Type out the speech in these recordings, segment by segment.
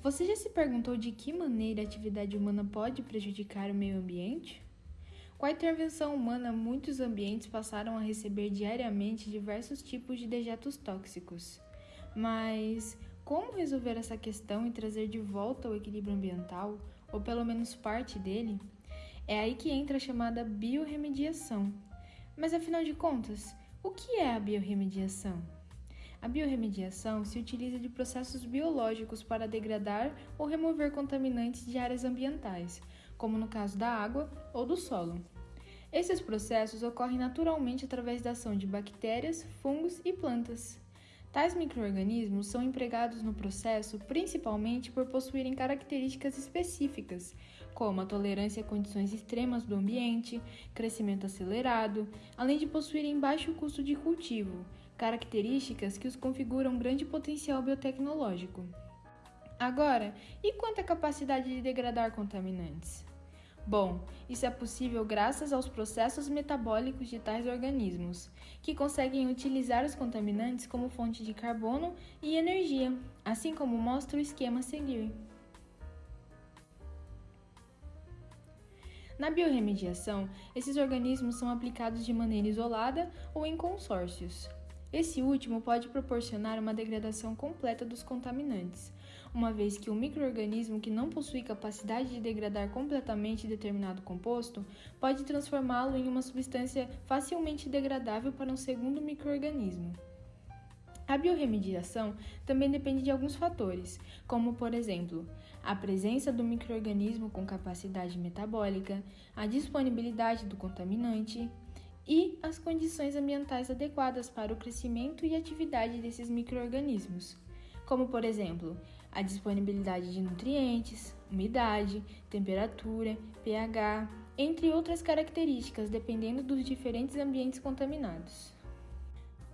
Você já se perguntou de que maneira a atividade humana pode prejudicar o meio ambiente? Com a intervenção humana, muitos ambientes passaram a receber diariamente diversos tipos de dejetos tóxicos. Mas como resolver essa questão e trazer de volta o equilíbrio ambiental, ou pelo menos parte dele? É aí que entra a chamada biorremediação. Mas afinal de contas, o que é a biorremediação? A biorremediação se utiliza de processos biológicos para degradar ou remover contaminantes de áreas ambientais, como no caso da água ou do solo. Esses processos ocorrem naturalmente através da ação de bactérias, fungos e plantas. Tais microorganismos são empregados no processo principalmente por possuírem características específicas, como a tolerância a condições extremas do ambiente, crescimento acelerado, além de possuírem baixo custo de cultivo, características que os configuram um grande potencial biotecnológico. Agora, e quanto à capacidade de degradar contaminantes? Bom, isso é possível graças aos processos metabólicos de tais organismos, que conseguem utilizar os contaminantes como fonte de carbono e energia, assim como mostra o esquema a seguir. Na biorremediação, esses organismos são aplicados de maneira isolada ou em consórcios, esse último pode proporcionar uma degradação completa dos contaminantes, uma vez que o microorganismo que não possui capacidade de degradar completamente determinado composto pode transformá-lo em uma substância facilmente degradável para um segundo microorganismo. A biorremediação também depende de alguns fatores, como, por exemplo, a presença do microorganismo com capacidade metabólica, a disponibilidade do contaminante, e as condições ambientais adequadas para o crescimento e atividade desses microorganismos, como por exemplo, a disponibilidade de nutrientes, umidade, temperatura, pH, entre outras características, dependendo dos diferentes ambientes contaminados.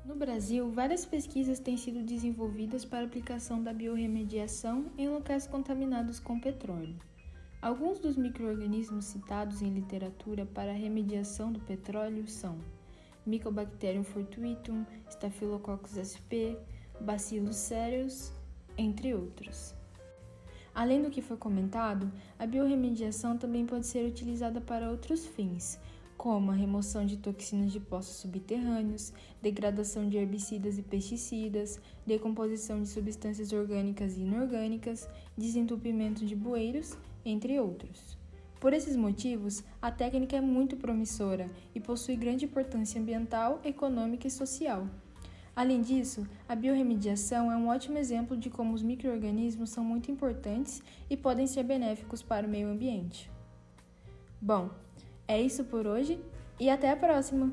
No Brasil, várias pesquisas têm sido desenvolvidas para aplicação da biorremediação em locais contaminados com petróleo. Alguns dos microorganismos citados em literatura para a remediação do petróleo são Mycobacterium fortuitum, Staphylococcus sp, Bacillus cereus, entre outros. Além do que foi comentado, a biorremediação também pode ser utilizada para outros fins, como a remoção de toxinas de poços subterrâneos, degradação de herbicidas e pesticidas, decomposição de substâncias orgânicas e inorgânicas, desentupimento de bueiros, entre outros. Por esses motivos, a técnica é muito promissora e possui grande importância ambiental, econômica e social. Além disso, a biorremediação é um ótimo exemplo de como os microorganismos são muito importantes e podem ser benéficos para o meio ambiente. Bom, é isso por hoje e até a próxima!